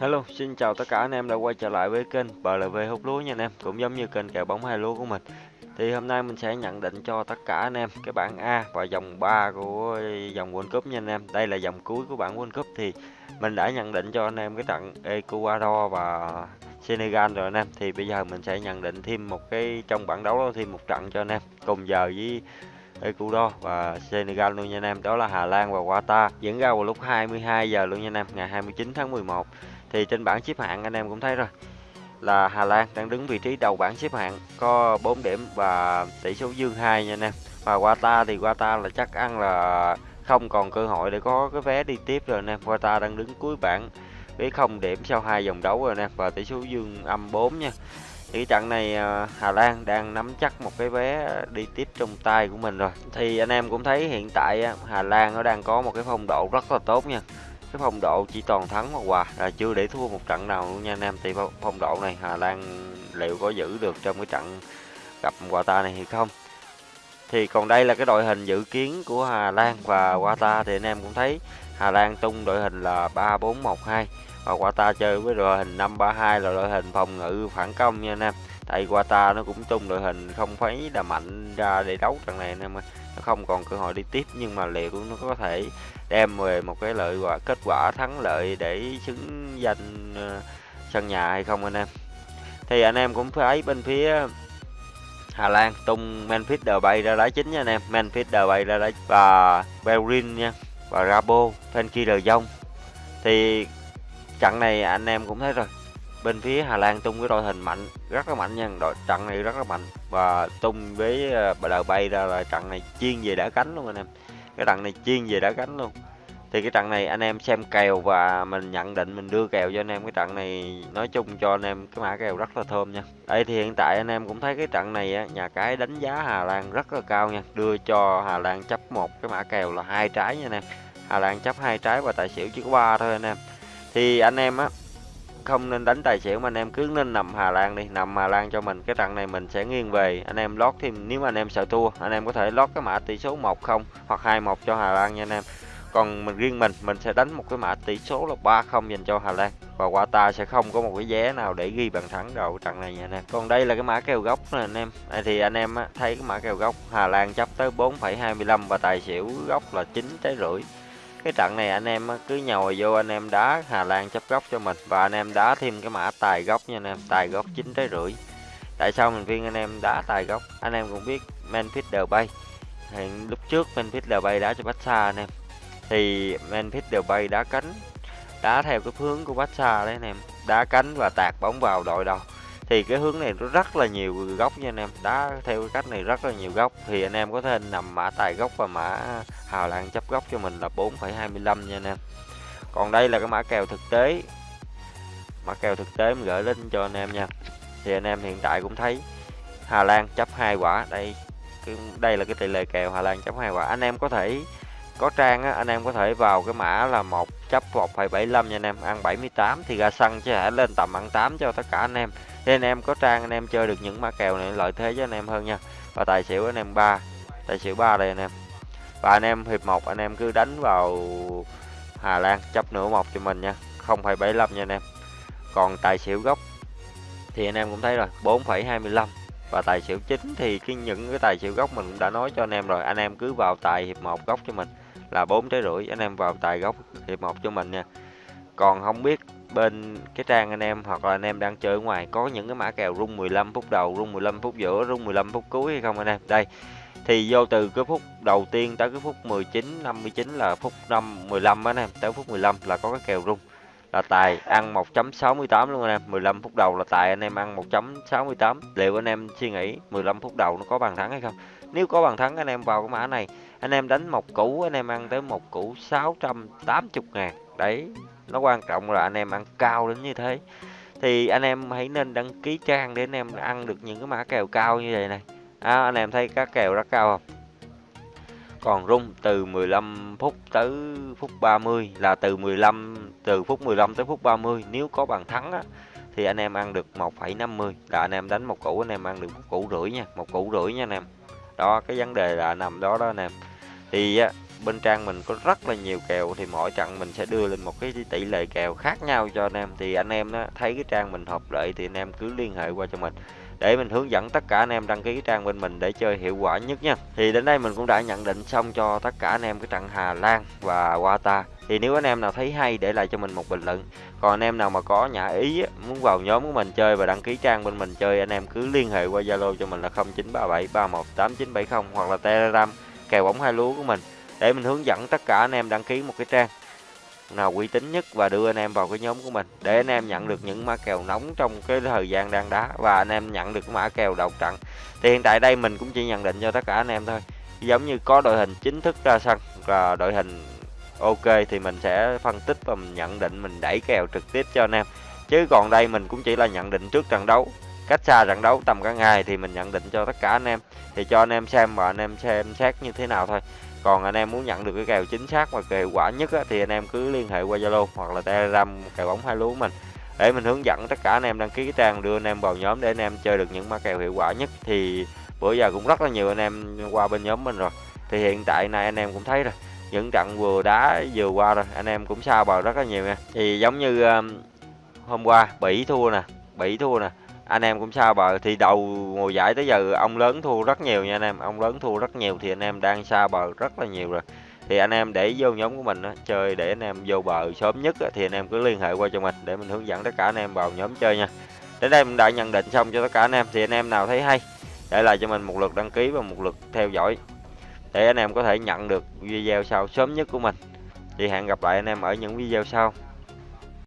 Hello, xin chào tất cả anh em đã quay trở lại với kênh BLV hút lúa nha anh em. Cũng giống như kênh kèo bóng hai lúa của mình. Thì hôm nay mình sẽ nhận định cho tất cả anh em cái bảng A và dòng 3 của dòng World Cup nha anh em. Đây là dòng cuối của bảng World Cup thì mình đã nhận định cho anh em cái trận Ecuador và Senegal rồi anh em. Thì bây giờ mình sẽ nhận định thêm một cái trong bảng đấu đó thêm một trận cho anh em Cùng giờ với Ecuador và Senegal luôn nha anh em. Đó là Hà Lan và Qatar diễn ra vào lúc 22 giờ luôn nha anh em ngày 29 tháng 11 thì trên bảng xếp hạng anh em cũng thấy rồi, là Hà Lan đang đứng vị trí đầu bảng xếp hạng, có 4 điểm và tỷ số dương 2 nha anh em. Và Qatar thì Qatar là chắc ăn là không còn cơ hội để có cái vé đi tiếp rồi anh em. Qatar đang đứng cuối bảng với không điểm sau hai vòng đấu rồi anh em, và tỷ số dương âm 4 nha. Thì trận này à, Hà Lan đang nắm chắc một cái vé đi tiếp trong tay của mình rồi. Thì anh em cũng thấy hiện tại Hà Lan nó đang có một cái phong độ rất là tốt nha cái phong độ chỉ toàn thắng hoặc hòa. Là chưa để thua một trận nào luôn nha anh em. Thì phong độ này, Hà Lan liệu có giữ được trong cái trận gặp Qatar này hay không? Thì còn đây là cái đội hình dự kiến của Hà Lan và Qatar thì anh em cũng thấy Hà Lan tung đội hình là 3412 và Qatar chơi với đội hình 532 là đội hình phòng ngự phản công nha anh em. Tại Qatar nó cũng tung đội hình không phải là mạnh ra để đấu trận này anh em ơi nó không còn cơ hội đi tiếp, nhưng mà liệu nó có thể đem về một cái lợi quả, kết quả thắng lợi để xứng danh ờ, sân nhà hay không anh em? Thì anh em cũng thấy bên phía Hà Lan, tung Memphis Depay ra đá chính nha anh em. Memphis Depay ra đá và Bellerin nha, và Rabo Frenkie de Jong thì trận này anh em cũng thấy rồi bên phía Hà Lan tung cái đội hình mạnh rất là mạnh nha đội trận này rất là mạnh. Và tung với bờ bay ra là trận này chuyên về đá cánh luôn anh em. Cái trận này chuyên về đá cánh luôn. Thì cái trận này anh em xem kèo và mình nhận định mình đưa kèo cho anh em. Cái trận này nói chung cho anh em cái mã kèo rất là thơm nha. Đây thì hiện tại anh em cũng thấy cái trận này á, nhà cái đánh giá Hà Lan rất là cao nha. Đưa cho Hà Lan chấp một cái mã kèo là hai trái nha anh em. Hà Lan chấp hai trái và tài xỉu chỉ có ba thôi anh em. Thì anh em á không nên đánh tài xỉu mà anh em cứ nên nằm Hà Lan đi nằm Hà Lan cho mình. Cái trận này mình sẽ nghiêng về anh em lót thêm nếu mà anh em sợ thua anh em có thể lót cái mã tỷ số 1-0 hoặc 21 cho Hà Lan nha anh em. Còn mình riêng mình mình sẽ đánh một cái mã tỷ số là 3-0 dành cho Hà Lan. Và Qatar sẽ không có một cái vé nào để ghi bàn thắng đầu trận này nha anh em. Còn đây là cái mã kèo gốc nè anh em. À, thì anh em thấy cái mã kèo gốc Hà Lan chấp tới 4,25 và tài xỉu gốc là 9 trái rưỡi cái trận này anh em cứ nhồi vô anh em đá Hà Lan chấp góc cho mình. Và anh em đá thêm cái mã tài góc nha anh em. Tài góc chín trái rưỡi. Tại sao mình viên anh em đá tài góc? Anh em cũng biết Memphis Depay hiện lúc trước Memphis Depay đá cho Barca anh em. Thì Memphis Depay đá cánh. Đá theo cái hướng của Barca đấy anh em. Đá cánh và tạt bóng vào đội đầu thì cái hướng này nó rất là nhiều góc nha anh em. Đá theo cái cách này rất là nhiều góc. Thì anh em có thể nằm mã tài góc và mã Hà Lan chấp góc cho mình là 4,25 nha anh em. Còn đây là cái mã kèo thực tế. Mã kèo thực tế mình gửi lên cho anh em nha. Thì anh em hiện tại cũng thấy Hà Lan chấp hai quả. Đây đây là cái tỷ lệ kèo Hà Lan chấp hai quả. Anh em có thể có trang á, anh em có thể vào cái mã là 1 chấp 1,75 nha anh em ăn 78 thì ra xăng chứ hãy lên tầm ăn 8 cho tất cả anh em nên anh em có trang anh em chơi được những mã kèo này lợi thế cho anh em hơn nha và tài xỉu anh em 3 tài xỉu 3 đây anh em và anh em hiệp 1 anh em cứ đánh vào Hà Lan chấp nửa một cho mình nha 0,75 nha anh em còn tài xỉu gốc thì anh em cũng thấy rồi 4,25 và tài xỉu chính thì cái những cái tài xỉu gốc mình cũng đã nói cho anh em rồi anh em cứ vào tài hiệp một gốc cho mình là bốn trái rưỡi, anh em vào tài góc hiệp một cho mình nha. Còn không biết bên cái trang anh em hoặc là anh em đang chơi ở ngoài có những cái mã kèo rung 15 phút đầu, rung 15 phút giữa, rung 15 phút cuối hay không anh em? Đây, thì vô từ cái phút đầu tiên tới cái phút 19 59 là phút 5 15 anh em, tới phút 15 là có cái kèo rung, là tài ăn 1.68 luôn anh em. 15 phút đầu là tài anh em ăn 1.68 liệu anh em suy nghĩ 15 phút đầu nó có bàn thắng hay không? Nếu có bàn thắng anh em vào cái mã này. Anh em đánh một củ anh em ăn tới một củ 680 ngàn. Đấy nó quan trọng là anh em ăn cao đến như thế. Thì anh em hãy nên đăng ký trang để anh em ăn được những cái mã kèo cao như vậy này. À, anh em thấy các kèo rất cao không? Còn rung từ 15 phút tới phút 30 là từ 15 từ phút 15 tới phút 30 nếu có bàn thắng á, thì anh em ăn được 1,50 là anh em đánh một củ anh em ăn được một củ rưỡi nha một củ rưỡi nha anh em đó cái vấn đề là nằm đó đó anh em thì bên trang mình có rất là nhiều kèo thì mỗi trận mình sẽ đưa lên một cái tỷ lệ kèo khác nhau cho anh em. Thì anh em đó, thấy cái trang mình hợp lệ thì anh em cứ liên hệ qua cho mình để mình hướng dẫn tất cả anh em đăng ký trang bên mình để chơi hiệu quả nhất nha. Thì đến đây mình cũng đã nhận định xong cho tất cả anh em cái trận Hà Lan và Qatar. Thì nếu anh em nào thấy hay để lại cho mình một bình luận. Còn anh em nào mà có nhã ý muốn vào nhóm của mình chơi và đăng ký trang bên mình chơi, anh em cứ liên hệ qua Zalo cho mình là 0937318970 hoặc là Telegram kèo bóng hai lúa của mình. Để mình hướng dẫn tất cả anh em đăng ký một cái trang nào uy tín nhất và đưa anh em vào cái nhóm của mình. Để anh em nhận được những mã kèo nóng trong cái thời gian đang đá và anh em nhận được cái mã kèo đầu trận. Thì hiện tại đây mình cũng chỉ nhận định cho tất cả anh em thôi. Giống như có đội hình chính thức ra sân là đội hình ok thì mình sẽ phân tích và mình nhận định, mình đẩy kèo trực tiếp cho anh em. Chứ còn đây mình cũng chỉ là nhận định trước trận đấu cách xa trận đấu tầm cả ngày thì mình nhận định cho tất cả anh em thì cho anh em xem và anh em xem xét như thế nào thôi còn anh em muốn nhận được cái kèo chính xác và kèo quả nhất á, thì anh em cứ liên hệ qua Zalo hoặc là Telegram kèo bóng hai lúa mình để mình hướng dẫn tất cả anh em đăng ký cái trang đưa anh em vào nhóm để anh em chơi được những mã kèo hiệu quả nhất thì bữa giờ cũng rất là nhiều anh em qua bên nhóm mình rồi thì hiện tại này anh em cũng thấy rồi những trận vừa đá vừa qua rồi anh em cũng sao bờ rất là nhiều nha thì giống như um, hôm qua bỉ thua nè bỉ thua nè anh em cũng sao bờ thì đầu mùa giải tới giờ ông lớn thua rất nhiều nha anh em. Ông lớn thua rất nhiều thì anh em đang xa bờ rất là nhiều rồi. Thì anh em để vô nhóm của mình đó chơi để anh em vô bờ sớm nhất đó, thì anh em cứ liên hệ qua cho mình để mình hướng dẫn tất cả anh em vào nhóm chơi nha. Đến đây mình đã nhận định xong cho tất cả anh em thì anh em nào thấy hay để lại cho mình một lượt đăng ký và một lượt theo dõi để anh em có thể nhận được video sau sớm nhất của mình. Thì hẹn gặp lại anh em ở những video sau.